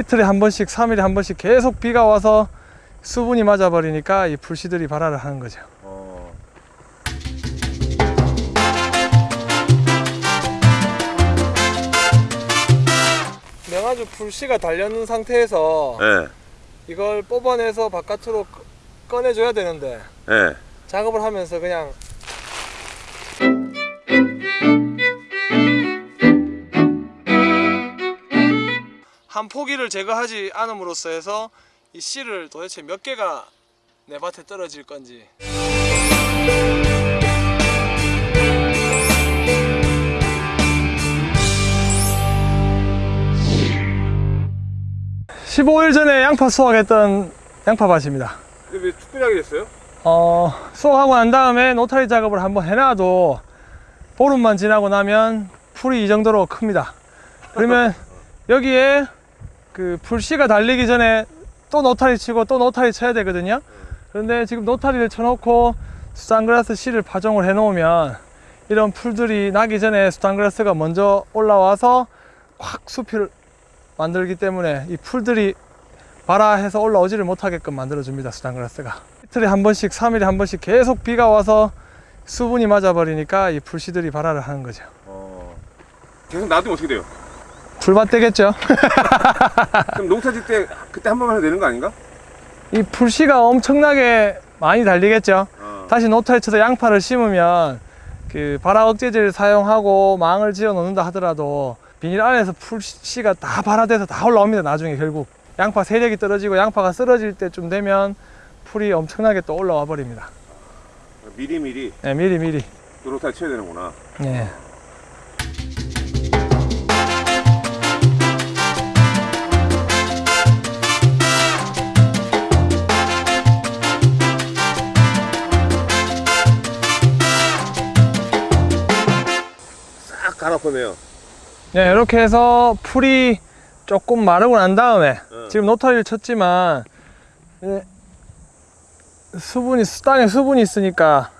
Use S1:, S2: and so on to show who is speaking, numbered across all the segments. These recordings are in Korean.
S1: 이틀에 한 번씩 3일에 한 번씩 계속 비가 와서 수분이 맞아 버리니까 이 풀씨들이 발화를 하는 거죠
S2: 어.
S1: 명아주 풀씨가 달려있는 상태에서
S2: 예.
S1: 이걸 뽑아내서 바깥으로 꺼- 꺼내줘야 되는데
S2: 예.
S1: 작업을 하면서 그냥 한 포기를 제거하지 않음으로써 해서 이 씨를 도대체 몇 개가 내 밭에 떨어질 건지 15일 전에 양파 수확했던 양파밭입니다.
S2: 근데 왜 특별하게 됐어요?
S1: 어, 수확하고 난 다음에 노타리 작업을 한번 해놔도 보름만 지나고 나면 풀이 이 정도로 큽니다. 그러면 여기에 그 풀씨가 달리기 전에 또 노타리 치고 또 노타리 쳐야 되거든요. 그런데 지금 노타리를 쳐놓고 수단그라스 씨를 파종을 해 놓으면 이런 풀들이 나기 전에 수단그라스가 먼저 올라와서 확 숲을 만들기 때문에 이 풀들이 발아해서 올라오지를 못하게끔 만들어 줍니다 수단그라스가 이틀에 한 번씩 3일에 한 번씩 계속 비가 와서 수분이 맞아 버리니까 이 풀씨들이 발아를 하는 거죠
S2: 어. 계속 놔두면 어떻게 돼요?
S1: 풀밭 되겠죠
S2: 그럼 농사 짓때 그때 한 번만 해도 되는 거 아닌가?
S1: 이 풀씨가 엄청나게 많이 달리겠죠
S2: 어.
S1: 다시 노타에 쳐서 양파를 심으면 그 발화 억제제를 사용하고 망을 지어 놓는다 하더라도 비닐 안에서 풀씨가 다 발화돼서 다 올라옵니다 나중에 결국 양파 세력이 떨어지고 양파가 쓰러질 때쯤 되면 풀이 엄청나게 또 올라와 버립니다
S2: 미리미리
S1: 네, 미리 미리
S2: 노릇할 쳐야 되는구나.
S1: 네.
S2: 갈아엎어내요.
S1: 네, 이렇게 해서 풀이 조금 마르고 난 다음에
S2: 어.
S1: 지금 노타리를 쳤지만 이제 수분이 땅에 수분이 있으니까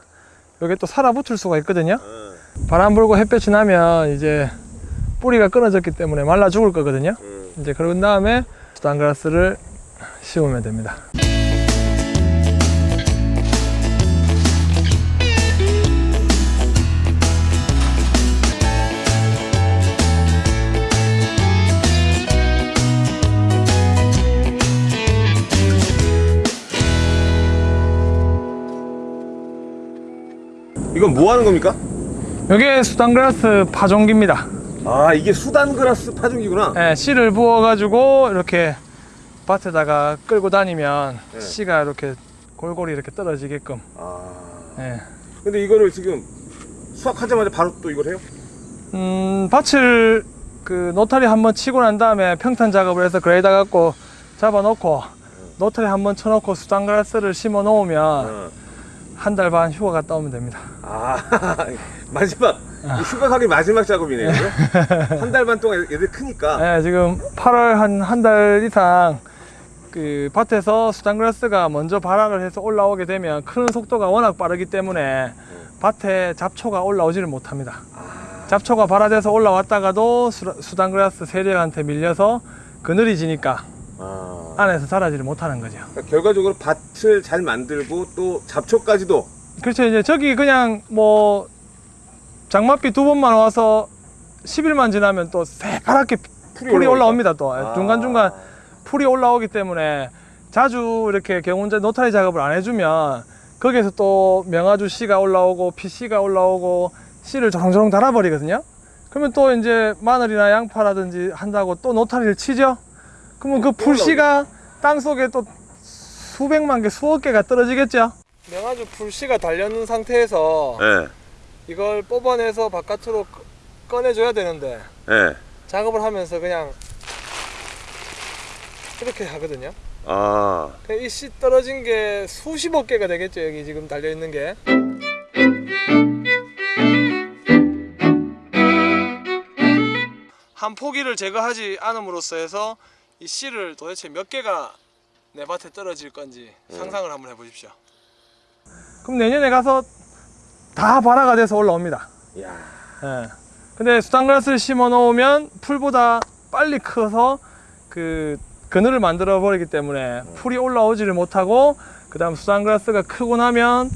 S1: 여기 또 살아붙을 수가 있거든요.
S2: 어.
S1: 바람 불고 햇볕이 나면 이제 뿌리가 끊어졌기 때문에 말라 죽을 거거든요.
S2: 음.
S1: 이제 그런 다음에 수단그라스를 심으면 됩니다.
S2: 이건 뭐 하는 겁니까?
S1: 이게 수단그라스 파종기입니다.
S2: 아 이게 수단 그라스 파종기구나.
S1: 예, 씨를 부어가지고 이렇게 밭에다가 끌고 다니면
S2: 네.
S1: 씨가 이렇게 골고루 이렇게 떨어지게끔.
S2: 아.
S1: 예.
S2: 근데 이거를 지금 수확하자마자 바로 또 이걸 해요?
S1: 음, 밭을 그 노타리 한번 치고 난 다음에 평탄 작업을 해서 그레이더 갖고 잡아놓고 노타리 한번 쳐놓고 수단그라스를 심어 놓으면
S2: 어.
S1: 한 달 반 휴가 갔다 오면 됩니다.
S2: 아 마지막 이 휴가 가기 마지막 작업이네요. 한 달 반 동안 얘들 크니까.
S1: 예, 지금 8월 한 한 달 이상 그 밭에서 수단그라스가 먼저 발화를 해서 올라오게 되면 크는 속도가 워낙 빠르기 때문에 밭에 잡초가 올라오지를 못합니다. 잡초가 발화돼서 올라왔다가도 수, 수단그라스 세력한테 밀려서 그늘이 지니까
S2: 아.
S1: 안에서 자라지를 못하는 거죠.
S2: 그러니까 결과적으로 밭을 잘 만들고 또 잡초까지도
S1: 그렇죠. 이제 저기 그냥 뭐 장맛비 두 번만 와서 10일만 지나면 또 새파랗게 풀이,
S2: 올라오니까.
S1: 올라옵니다. 또
S2: 아.
S1: 중간중간 풀이 올라오기 때문에 자주 이렇게 경운제 노타리 작업을 안 해주면 거기에서 또 명아주 씨가 올라오고 피씨가 올라오고 씨를 조롱조롱 달아버리거든요. 그러면 또 이제 마늘이나 양파라든지 한다고 또 노타리를 치죠. 그러면 그 풀씨가 땅 속에 또 수백만 개, 수억 개가 떨어지겠죠. 명아주 풀씨가 달려있는 상태에서
S2: 예.
S1: 이걸 뽑아내서 바깥으로 꺼- 꺼내줘야 되는데
S2: 예.
S1: 작업을 하면서 그냥 이렇게 하거든요.
S2: 아.
S1: 이씨 떨어진 게 수십억 개가 되겠죠. 여기 지금 달려 있는 게. 한 포기를 제거하지 않음으로써 해서 이 씨를 도대체 몇 개가 내 밭에 떨어질 건지 상상을 한번 해보십시오. 그럼 내년에 가서 다 발화가 돼서 올라옵니다.
S2: 야.
S1: 예. 근데 수단그라스를 심어 놓으면 풀보다 빨리 커서 그 그늘을 만들어 버리기 때문에 풀이 올라오지를 못하고 그 다음 수산그라스가 크고 나면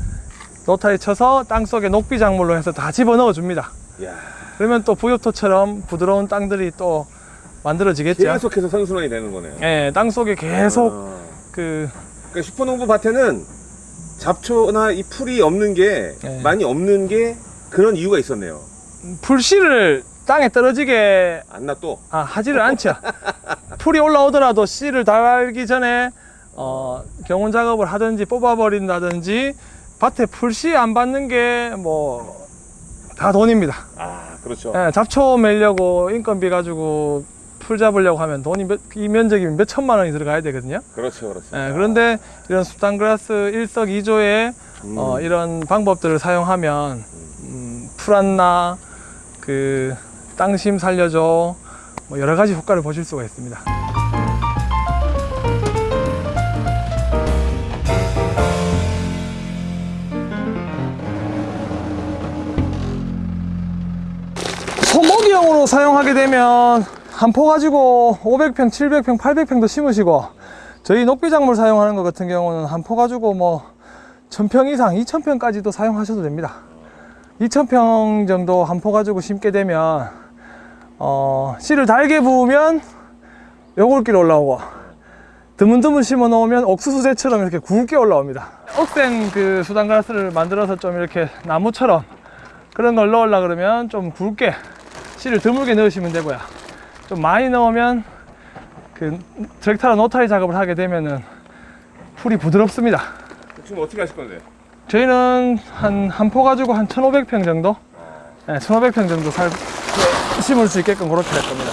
S1: 노타리 쳐서 땅 속에 녹비 작물로 해서 다 집어넣어 줍니다.
S2: 야
S1: 그러면 또 부엽토처럼 부드러운 땅들이 또 만들어지겠죠.
S2: 계속해서 선순환이 되는 거네요.
S1: 예, 땅 속에 계속
S2: 아.
S1: 그
S2: 그러니까 슈퍼농부 밭에는 잡초나 이 풀이 없는 게
S1: 네.
S2: 많이 없는 게 그런 이유가 있었네요.
S1: 풀씨를 땅에 떨어지게
S2: 안나 또.
S1: 아, 하지를 않죠. 풀이 올라오더라도 씨를 달기 전에 어, 경운 작업을 하든지 뽑아버린다든지 밭에 풀씨 안 받는 게 뭐 다 돈입니다.
S2: 아 그렇죠.
S1: 예, 잡초 매려고 인건비 가지고 풀 잡으려고 하면 돈이 몇, 이 면적이 몇 천만 원이 들어가야 되거든요.
S2: 그렇죠, 그렇죠.
S1: 예, 그런데 이런 수단그라스 일석이조의
S2: 음.
S1: 어, 이런 방법들을 사용하면 음, 풀 안나 그 땅심 살려줘 뭐 여러 가지 효과를 보실 수가 있습니다. 소먹이용으로 사용하게 되면 한 포 가지고 500평, 700평, 800평도 심으시고 저희 녹비작물 사용하는 것 같은 경우는 한 포 가지고 뭐 1000평 이상, 2000평까지도 사용하셔도 됩니다. 2000평 정도 한 포 가지고 심게 되면 어, 씨를 달게 부으면 요골기로 올라오고 드문드문 심어 놓으면 옥수수대처럼 이렇게 굵게 올라옵니다. 억센 그 수단그라스를 만들어서 좀 이렇게 나무처럼 그런 걸 넣으려 그러면 좀 굵게 씨를 드물게 넣으시면 되고요. 좀 많이 넣으면 그 트랙터로 노타리 작업을 하게 되면은 풀이 부드럽습니다.
S2: 지금 어떻게 하실 건데?
S1: 저희는 한 한 포 가지고 한 1,500평 정도? 네, 1,500평 정도 살, 심을 수 있게끔 그렇게 할 겁니다.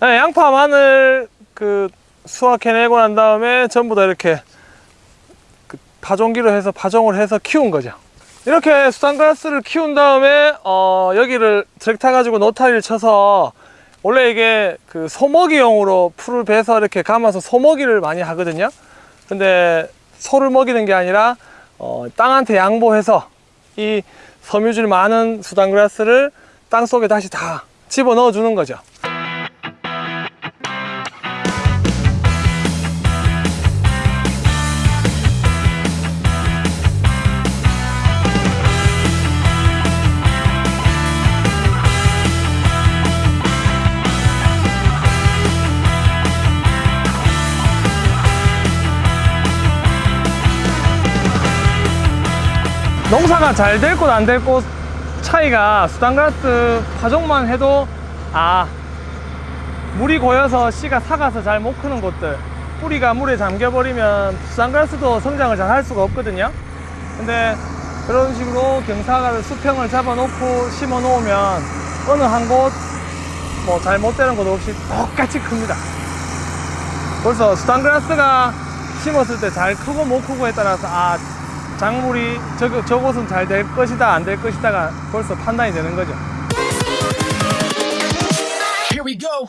S1: 양파, 마늘 그 수확해내고 난 다음에 전부 다 이렇게 그 파종기로 해서 파종을 해서 키운 거죠. 이렇게 수산그라스를 키운 다음에 어, 여기를 트랙터 가지고 노타리를 쳐서 원래 이게 그 소먹이용으로 풀을 베서 이렇게 감아서 소먹이를 많이 하거든요. 근데 소를 먹이는 게 아니라 어, 땅한테 양보해서 이 섬유질 많은 수단그라스를 땅 속에 다시 다 집어 넣어 주는 거죠. 농사가 잘 될 곳 안 될 곳 차이가 수단가스 파종만 해도 아 물이 고여서 씨가 삭아서 잘 못 크는 곳들 뿌리가 물에 잠겨버리면 수단가스도 성장을 잘 할 수가 없거든요. 근데 그런 식으로 경사를 수평을 잡아 놓고 심어 놓으면 어느 한 곳 뭐 잘못 되는 곳 없이 똑같이 큽니다. 벌써 수단그라스가 심었을 때 잘 크고 못 크고에 따라서 아 작물이 저, 저곳은 잘 될 것이다 안 될 것이다가 벌써 판단이 되는 거죠
S3: Here we go.